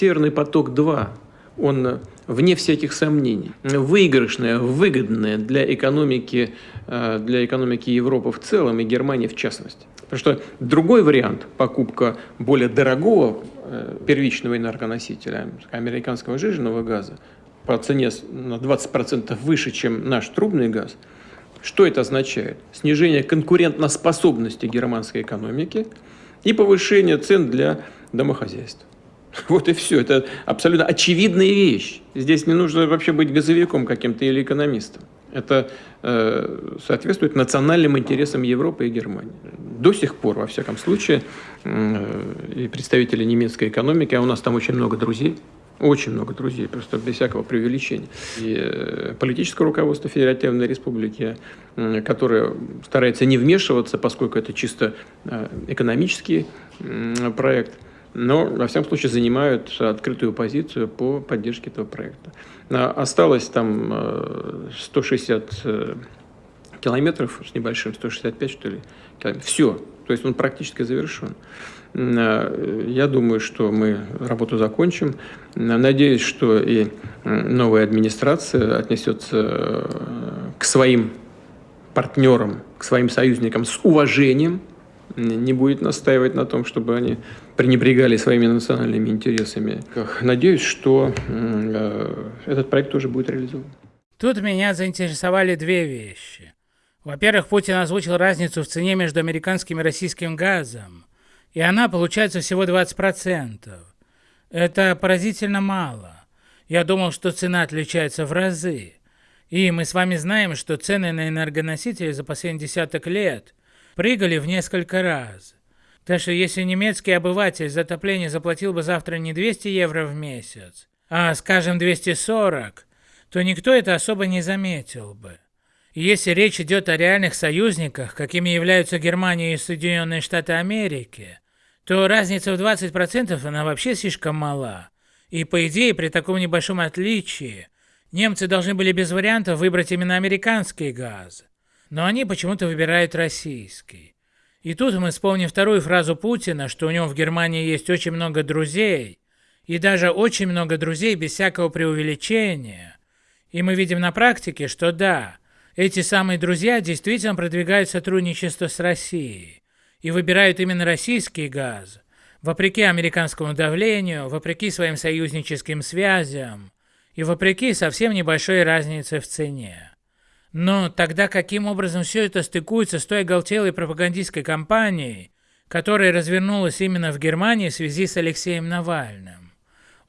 Северный поток-2, он вне всяких сомнений, выигрышная, выгодная для экономики, э, для экономики Европы в целом и Германии в частности. Потому что другой вариант, покупка более дорогого э, первичного энергоносителя, американского жиженного газа, по цене на 20% выше, чем наш трубный газ, что это означает? Снижение конкурентоспособности германской экономики и повышение цен для домохозяйств. Вот и все. Это абсолютно очевидная вещь. Здесь не нужно вообще быть газовиком каким-то или экономистом. Это э, соответствует национальным интересам Европы и Германии. До сих пор, во всяком случае, э, представители немецкой экономики, а у нас там очень много друзей, очень много друзей, просто без всякого преувеличения. И э, политическое руководство Федеративной Республики, которое старается не вмешиваться, поскольку это чисто э, экономический проект – но, во всяком случае, занимают открытую позицию по поддержке этого проекта. А, осталось там 160 э, э, километров с небольшим, 165 что ли, километров. Все, то есть он практически завершен. Э, я думаю, что мы работу закончим. Надеюсь, что и новая администрация отнесется к своим партнерам, к своим союзникам с уважением, не будет настаивать на том, чтобы они пренебрегали своими национальными интересами. Надеюсь, что э, этот проект тоже будет реализован. Тут меня заинтересовали две вещи. Во-первых, Путин озвучил разницу в цене между американским и российским газом, и она получается всего 20%. Это поразительно мало. Я думал, что цена отличается в разы. И мы с вами знаем, что цены на энергоносители за последние десяток лет – прыгали в несколько раз. Так что если немецкий обыватель за отопление заплатил бы завтра не 200 евро в месяц, а, скажем, 240, то никто это особо не заметил бы. И если речь идет о реальных союзниках, какими являются Германия и Соединенные Штаты Америки, то разница в 20% она вообще слишком мала. И по идее, при таком небольшом отличии, немцы должны были без вариантов выбрать именно американский газ но они почему-то выбирают российский. И тут мы вспомним вторую фразу Путина, что у него в Германии есть очень много друзей, и даже очень много друзей без всякого преувеличения. И мы видим на практике, что да, эти самые друзья действительно продвигают сотрудничество с Россией и выбирают именно российский газ, вопреки американскому давлению, вопреки своим союзническим связям и вопреки совсем небольшой разнице в цене. Но тогда каким образом все это стыкуется с той оголтелой пропагандистской кампанией, которая развернулась именно в Германии в связи с Алексеем Навальным?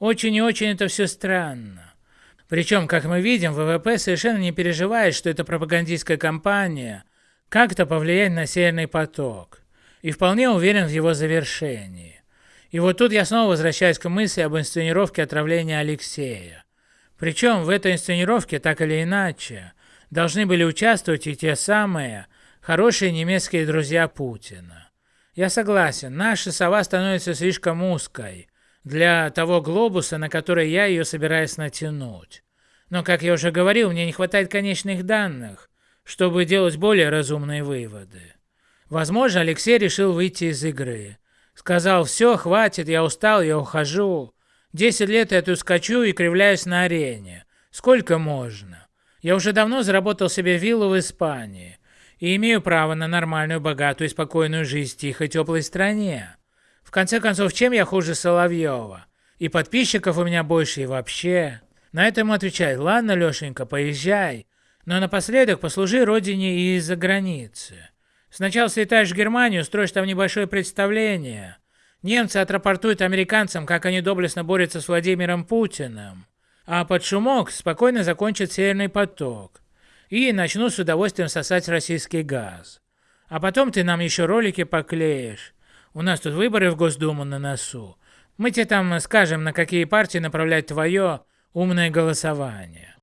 Очень и очень это все странно. Причем, как мы видим, ВВП совершенно не переживает, что эта пропагандистская кампания как-то повлияет на Северный поток, и вполне уверен в его завершении. И вот тут я снова возвращаюсь к мысли об инсценировке отравления Алексея. Причем в этой инсценировке, так или иначе, должны были участвовать и те самые хорошие немецкие друзья Путина. Я согласен, наша сова становится слишком узкой для того глобуса, на который я ее собираюсь натянуть. Но, как я уже говорил, мне не хватает конечных данных, чтобы делать более разумные выводы. Возможно, Алексей решил выйти из игры. Сказал, все, хватит, я устал, я ухожу. Десять лет я тут скачу и кривляюсь на арене. Сколько можно? Я уже давно заработал себе виллу в Испании и имею право на нормальную, богатую и спокойную жизнь в тихой, теплой стране. В конце концов, чем я хуже Соловьева? И подписчиков у меня больше и вообще. На это ему отвечает, ладно, Лешенька, поезжай, но напоследок послужи родине и из-за границы. Сначала слетаешь в Германию, строишь там небольшое представление. Немцы отрапортуют американцам, как они доблестно борются с Владимиром Путиным а под шумок спокойно закончат Северный поток и начнут с удовольствием сосать российский газ. А потом ты нам еще ролики поклеишь. У нас тут выборы в Госдуму на носу. Мы тебе там скажем, на какие партии направлять твое умное голосование.